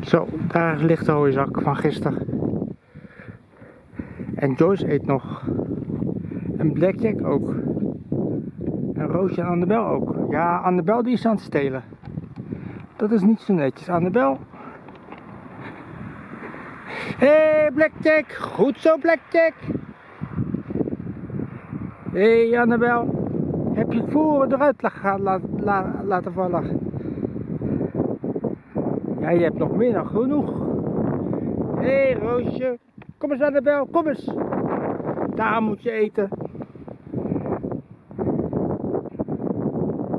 Zo, daar ligt de hooizak van gisteren. En Joyce eet nog. En Blackjack ook. En Roosje en Annabel ook. Ja, Annabel die is aan het stelen. Dat is niet zo netjes. Annabel. Hé, hey, Blackjack. Goed zo, Blackjack. Hé, hey, Annabel. Heb je voeren eruit la la la laten vallen? Ja, je hebt nog meer dan genoeg. Hé, hey, Roosje. Kom eens, Annabel. Kom eens. Daar moet je eten.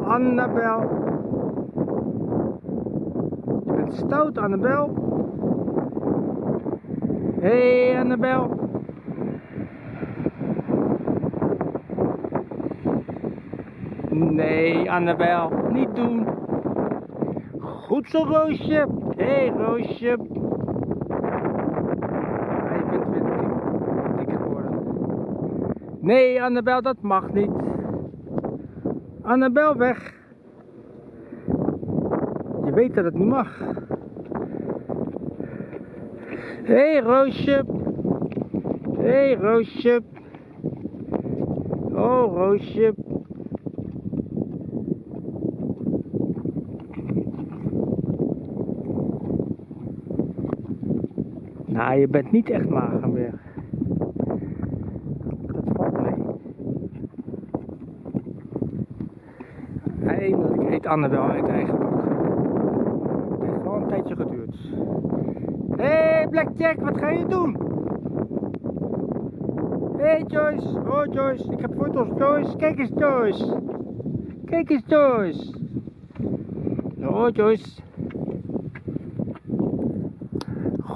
Annabel. Je bent stout, Annabel. Hé, hey, Annabel. Nee, Annabel, niet doen. Goed zo, Roosje. Hé, hey, Roosje. Ja, je bent weer dik, geworden. Nee, Annabel, dat mag niet. Annabel, weg. Je weet dat het niet mag. Hé, hey, Roosje. Hé, hey, Roosje. Oh, Roosje. Nou, je bent niet echt meer. Dat valt mee. Eindelijk eet Annabel uit eigen bak. Het heeft wel een tijdje geduurd. Hé, hey, Blackjack, wat ga je doen? Hé, hey, Joyce. Oh, Joyce. Ik heb foto's, Joyce. Kijk eens, Joyce. Kijk eens, Joyce. Oh, Joyce.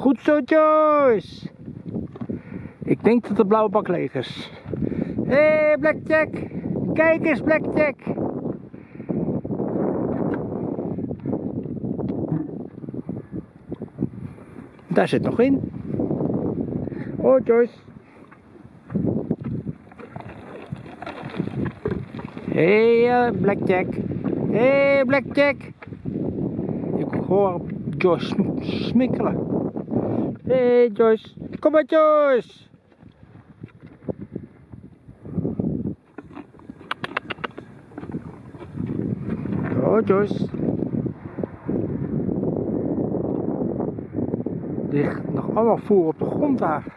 Goed zo, Joyce. Ik denk dat de blauwe bak leeg is. Hé, hey, Blackjack. Kijk eens, Blackjack. Daar zit nog in. Oh, Joyce. Hé, hey, uh, Blackjack. Hé, hey, Blackjack. Ik hoor Joyce smikkelen. Hé hey, Joyce, kom maar Joyce! Oh Joyce. Ligt nog allemaal voer op de grond daar.